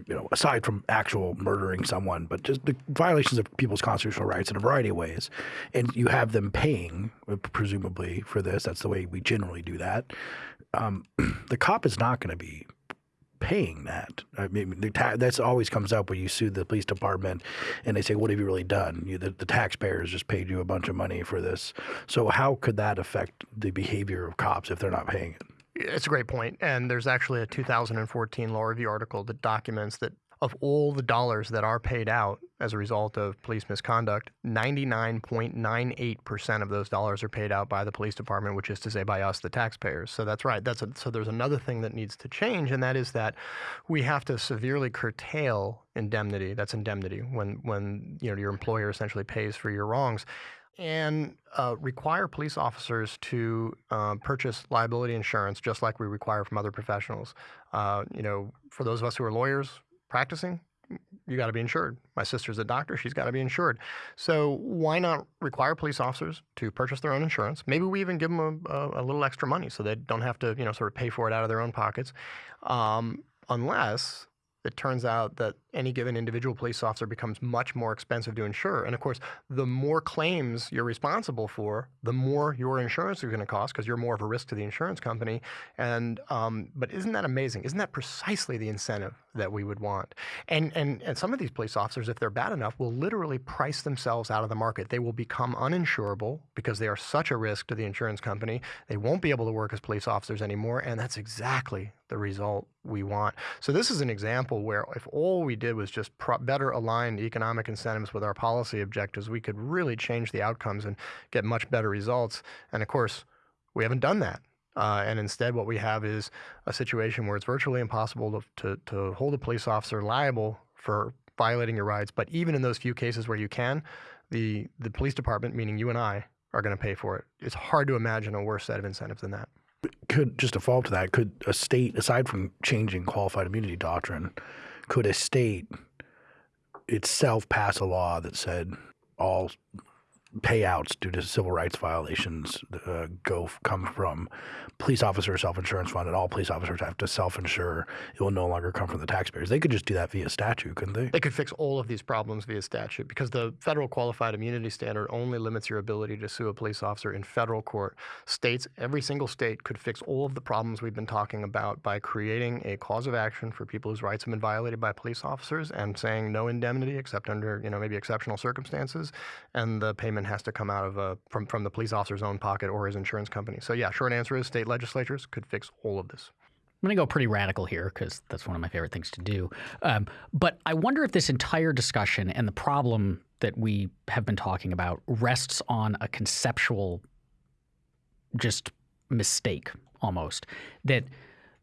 you know, aside from actual murdering someone, but just the violations of people's constitutional rights in a variety of ways, and you have them paying, uh, presumably for this. That's the way we generally do that. Um, the cop is not going to be paying that. I mean, that's always comes up when you sue the police department, and they say, "What have you really done? You, the, the taxpayers just paid you a bunch of money for this." So, how could that affect the behavior of cops if they're not paying it? It's a great. And there's actually a 2014 Law Review article that documents that of all the dollars that are paid out as a result of police misconduct, 99.98% of those dollars are paid out by the police department, which is to say by us, the taxpayers. So that's right. That's a, so there's another thing that needs to change, and that is that we have to severely curtail indemnity. That's indemnity when when you know your employer essentially pays for your wrongs and uh, require police officers to uh, purchase liability insurance just like we require from other professionals. Uh, you know, for those of us who are lawyers practicing, you got to be insured. My sister's a doctor; she's got to be insured. So why not require police officers to purchase their own insurance? Maybe we even give them a, a, a little extra money so they don't have to, you know, sort of pay for it out of their own pockets, um, unless it turns out that any given individual police officer becomes much more expensive to insure. And of course, the more claims you're responsible for, the more your insurance is going to cost because you're more of a risk to the insurance company. And um, but isn't that amazing? Isn't that precisely the incentive that we would want? And and and some of these police officers, if they're bad enough, will literally price themselves out of the market. They will become uninsurable because they are such a risk to the insurance company. They won't be able to work as police officers anymore, and that's exactly the result we want. So this is an example where if all we did was just better align economic incentives with our policy objectives, we could really change the outcomes and get much better results. And of course, we haven't done that. Uh, and instead, what we have is a situation where it's virtually impossible to, to, to hold a police officer liable for violating your rights. But even in those few cases where you can, the, the police department, meaning you and I, are going to pay for it. It's hard to imagine a worse set of incentives than that. Could just to follow up to that, could a state, aside from changing qualified immunity doctrine, could a state itself pass a law that said all payouts due to civil rights violations uh, go come from police officer self insurance fund, and all police officers have to self insure. It will no longer come from the taxpayers. They could just do that via statute, couldn't they? They could fix all of these problems via statute because the federal qualified immunity standard only limits your ability to sue a police officer in federal court. States, every single state, could fix all of the problems we've been talking about by creating a cause of action for people whose rights have been violated by police officers and saying no indemnity except under you know maybe exceptional circumstances, and the payment has to come out of a, from from the police officer's own pocket or his insurance company. So yeah, short answer is state legislatures could fix all of this. I'm going to go pretty radical here because that's one of my favorite things to do. Um, but I wonder if this entire discussion and the problem that we have been talking about rests on a conceptual just mistake almost that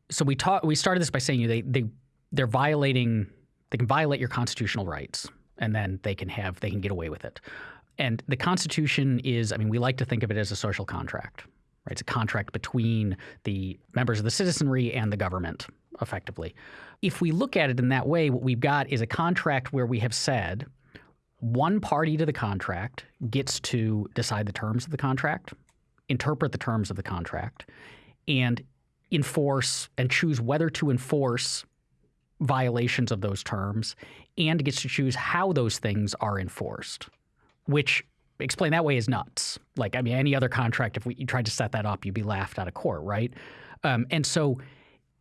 so we taught we started this by saying you they they they're violating they can violate your constitutional rights and then they can have they can get away with it and the Constitution is, I mean, we like to think of it as a social contract. Right? It's a contract between the members of the citizenry and the government, effectively. If we look at it in that way, what we've got is a contract where we have said one party to the contract gets to decide the terms of the contract, interpret the terms of the contract, and enforce and choose whether to enforce violations of those terms and gets to choose how those things are enforced, which explained that way is nuts. Like, I mean, any other contract, if we, you tried to set that up, you'd be laughed out of court, right? Um, and so,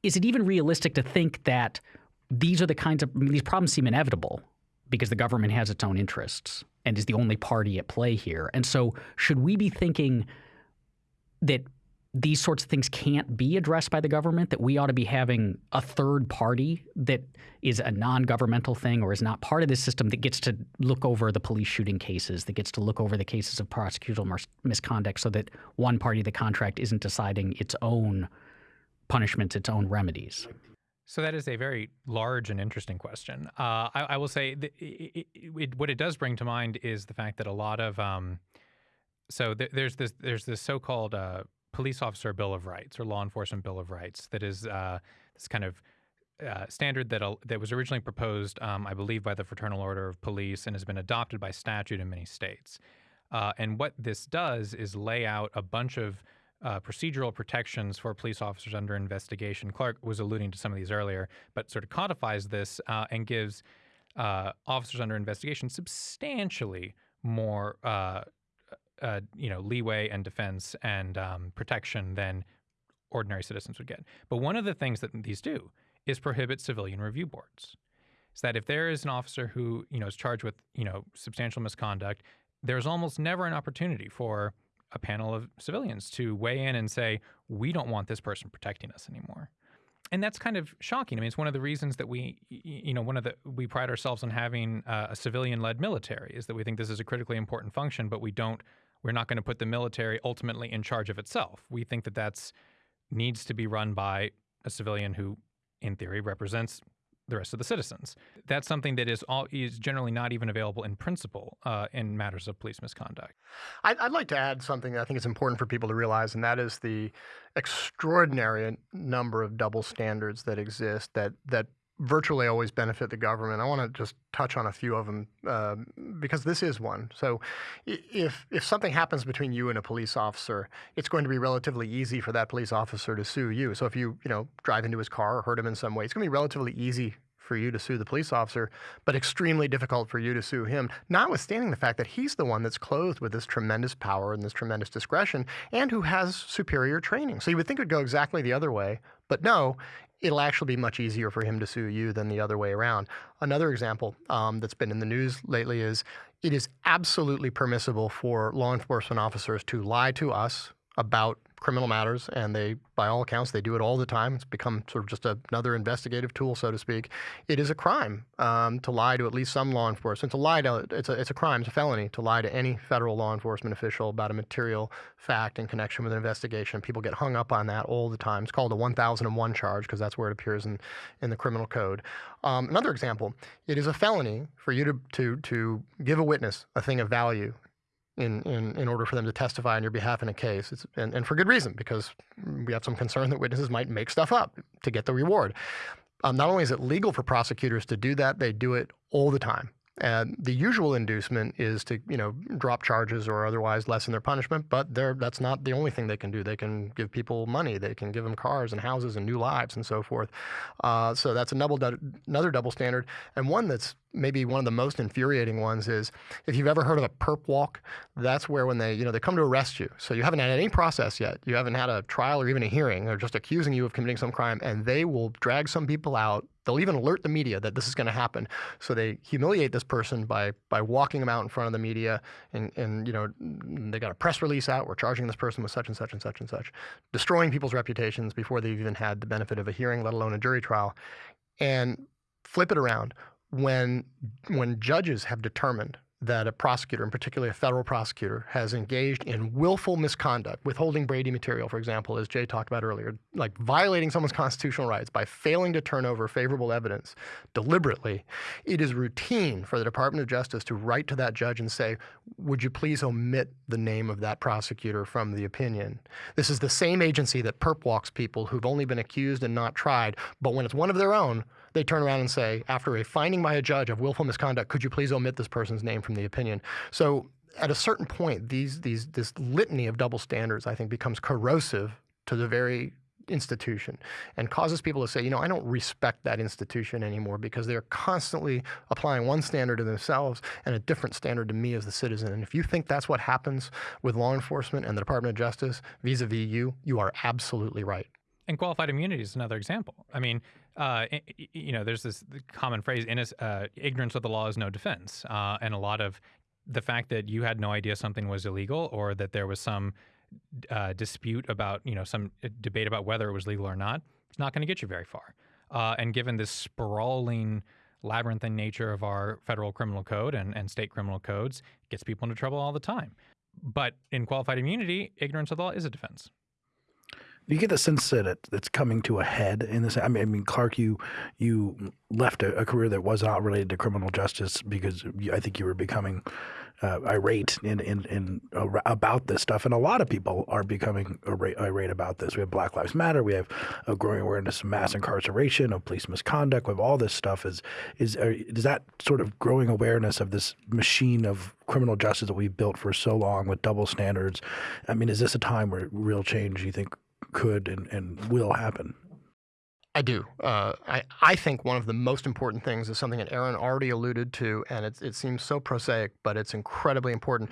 is it even realistic to think that these are the kinds of I mean, these problems seem inevitable because the government has its own interests and is the only party at play here. And so, should we be thinking that these sorts of things can't be addressed by the government, that we ought to be having a third party that is a non governmental thing or is not part of this system that gets to look over the police shooting cases, that gets to look over the cases of prosecutorial misconduct so that one party of the contract isn't deciding its own punishments, its own remedies? So that is a very large and interesting question. Uh, I, I, will say it, it, it, what it does bring to mind is the fact that a lot of um, so th- there's this there's this so-called uh, police officer bill of rights or law enforcement bill of rights that is uh, this kind of uh, standard that uh, that was originally proposed, um, I believe, by the Fraternal Order of Police and has been adopted by statute in many states. Uh, and what this does is lay out a bunch of uh, procedural protections for police officers under investigation. Clark was alluding to some of these earlier, but sort of codifies this uh, and gives uh, officers under investigation substantially more, uh, you know, leeway and defense and um, protection than ordinary citizens would get. But one of the things that these do is prohibit civilian review boards. Is that if there is an officer who you know is charged with you know substantial misconduct, there's almost never an opportunity for a panel of civilians to weigh in and say, we don't want this person protecting us anymore. And that's kind of shocking. I mean, it's one of the reasons that we, you know, one of the, we pride ourselves on having uh, a civilian led military is that we think this is a critically important function, but we don't, we're not going to put the military ultimately in charge of itself. We think that that's needs to be run by a civilian who, in theory, represents the rest of the citizens. That's something that is all is generally not even available in principle uh, in matters of police misconduct. I'd, I'd, like to add something that I think is important for people to realize, and that is the extraordinary number of double standards that exist that that virtually always benefit the government. I want to just touch on a few of them uh, because this is one. So, if if something happens between you and a police officer, it's going to be relatively easy for that police officer to sue you. So, if you you know drive into his car or hurt him in some way, it's going to be relatively easy for you to sue the police officer, but extremely difficult for you to sue him, notwithstanding the fact that he's the one that's clothed with this tremendous power and this tremendous discretion and who has superior training. So you would think it would go exactly the other way, but no, it'll actually be much easier for him to sue you than the other way around. Another example um, that's been in the news lately is it is absolutely permissible for law enforcement officers to lie to us about criminal matters, and they, by all accounts, they do it all the time. It's become sort of just another investigative tool, so to speak. It is a crime um, to lie to at least some law enforcement. To lie to it's a it's a crime, it's a felony to lie to any federal law enforcement official about a material fact in connection with an investigation. People get hung up on that all the time. It's called a 1001 charge because that's where it appears in in the criminal code. Um, another example: it is a felony for you to to to give a witness a thing of value in, in, in order for them to testify on your behalf in a case. It's, and, and for good reason, because we have some concern that witnesses might make stuff up to get the reward. Um, not only is it legal for prosecutors to do that, they do it all the time. And the usual inducement is to, you know, drop charges or otherwise lessen their punishment. But that's not the only thing they can do. They can give people money. They can give them cars and houses and new lives and so forth. Uh, so that's another another double standard, and one that's maybe one of the most infuriating ones is if you've ever heard of a perp walk, that's where when they, you know, they come to arrest you. So you haven't had any process yet. You haven't had a trial or even a hearing. They're just accusing you of committing some crime and they will drag some people out They'll even alert the media that this is going to happen. So they humiliate this person by by walking them out in front of the media, and and you know they got a press release out. We're charging this person with such and such and such and such, destroying people's reputations before they've even had the benefit of a hearing, let alone a jury trial. And flip it around when when judges have determined that a prosecutor, and particularly a federal prosecutor, has engaged in willful misconduct, withholding Brady material, for example, as Jay talked about earlier, like violating someone's constitutional rights by failing to turn over favorable evidence deliberately, it is routine for the Department of Justice to write to that judge and say, would you please omit the name of that prosecutor from the opinion? This is the same agency that perp walks people who've only been accused and not tried, but when it's one of their own, they turn around and say, after a finding by a judge of willful misconduct, could you please omit this person's name from the opinion? So at a certain point, these, these, this litany of double standards, I think, becomes corrosive to the very institution and causes people to say, you know, I don't respect that institution anymore because they're constantly applying one standard to themselves and a different standard to me as the citizen. And if you think that's what happens with law enforcement and the Department of Justice vis-a-vis -vis you, you are absolutely right. And qualified immunity is another example. I mean, uh, you know, there's this common phrase: uh, "Ignorance of the law is no defense," uh, and a lot of the fact that you had no idea something was illegal or that there was some uh, dispute about, you know, some uh, debate about whether it was legal or not, it's not going to get you very far. Uh, and given this sprawling labyrinthine nature of our federal criminal code and, and state criminal codes, gets people into trouble all the time. But in qualified immunity, ignorance of the law is a defense you get the sense that it, it's coming to a head in this? I mean, I mean, Clark, you you left a, a career that was not related to criminal justice because you, I think you were becoming uh, irate in, in, in uh, about this stuff, and a lot of people are becoming irate, irate, about this. We have Black Lives Matter. We have a growing awareness of mass incarceration, of police misconduct. We have all this stuff. Is is uh, is that sort of growing awareness of this machine of criminal justice that we've built for so long with double standards? I mean, is this a time where real change you think could and, and will happen. I do. Uh, I, I think one of the most important things is something that Aaron already alluded to, and it, it seems so prosaic, but it's incredibly important.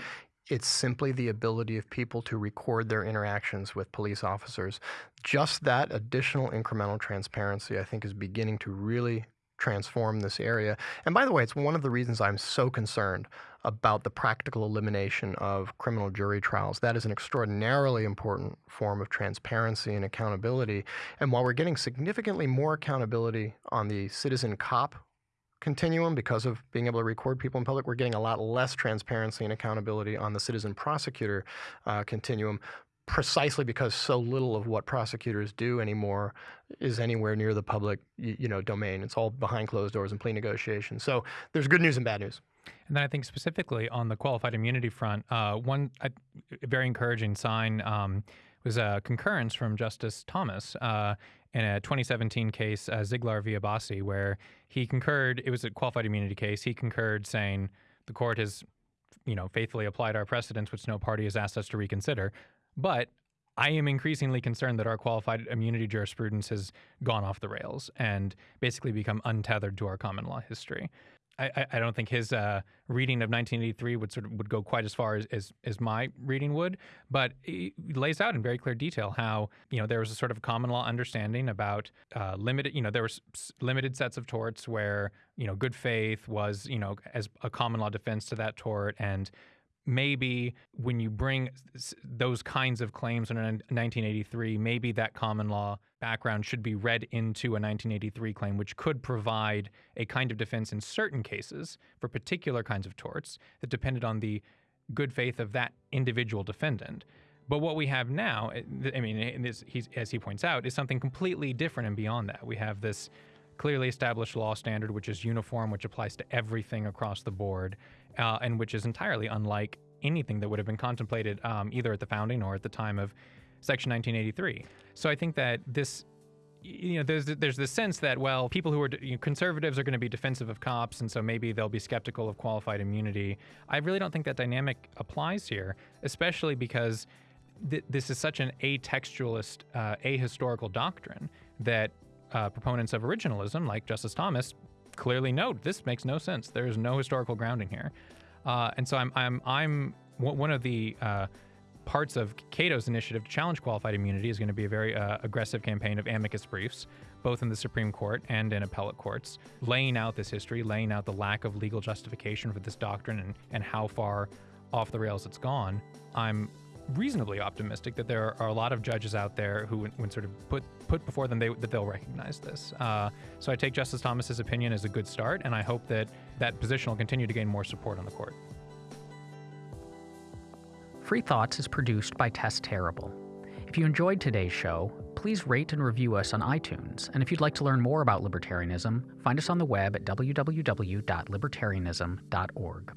It's simply the ability of people to record their interactions with police officers. Just that additional incremental transparency, I think, is beginning to really transform this area. And by the way, it's one of the reasons I'm so concerned about the practical elimination of criminal jury trials. That is an extraordinarily important form of transparency and accountability. And while we're getting significantly more accountability on the citizen cop continuum because of being able to record people in public, we're getting a lot less transparency and accountability on the citizen prosecutor uh, continuum precisely because so little of what prosecutors do anymore is anywhere near the public you know domain it's all behind closed doors and plea negotiations so there's good news and bad news and then I think specifically on the qualified immunity front, uh, one very encouraging sign um, was a concurrence from Justice Thomas uh, in a 2017 case, uh, Ziglar v. Abbasi, where he concurred. It was a qualified immunity case. He concurred, saying the court has, you know, faithfully applied our precedents, which no party has asked us to reconsider. But I am increasingly concerned that our qualified immunity jurisprudence has gone off the rails and basically become untethered to our common law history. I, I don't think his uh, reading of 1983 would sort of would go quite as far as, as, as my reading would, but he lays out in very clear detail how you know there was a sort of common law understanding about uh, limited you know there were limited sets of torts where you know good faith was you know as a common law defense to that tort and maybe when you bring those kinds of claims in 1983, maybe that common law background should be read into a 1983 claim, which could provide a kind of defense in certain cases for particular kinds of torts that depended on the good faith of that individual defendant. But what we have now, eh, I mean, this, as he points out, is something completely different and beyond that. We have this clearly established law standard, which is uniform, which applies to everything across the board uh, and which is entirely unlike anything that would have been contemplated um, either at the founding or at the time of Section 1983. So I think that this you know, there's there's this sense that well, people who are you know, conservatives are going to be defensive of cops, and so maybe they'll be skeptical of qualified immunity. I really don't think that dynamic applies here, especially because th- this is such an atextualist, uh, ahistorical doctrine that uh, proponents of originalism, like Justice Thomas, clearly note this makes no sense. There is no historical grounding here. Uh, and so I'm, I'm, I'm one of the uh, parts of Cato's initiative to challenge qualified immunity is going to be a very uh, aggressive campaign of amicus briefs, both in the Supreme Court and in appellate courts, laying out this history, laying out the lack of legal justification for this doctrine and, and how far off the rails it's gone. I'm reasonably optimistic that there are a lot of judges out there who, when sort of put put before them they, that they'll recognize this. Uh, so I take Justice Thomas's opinion as a good start, and I hope that that position will continue to gain more support on the court. Free Thoughts is produced by Tess Terrible. If you enjoyed today's show, please rate and review us on iTunes. And if you'd like to learn more about libertarianism, find us on the web at www.libertarianism.org.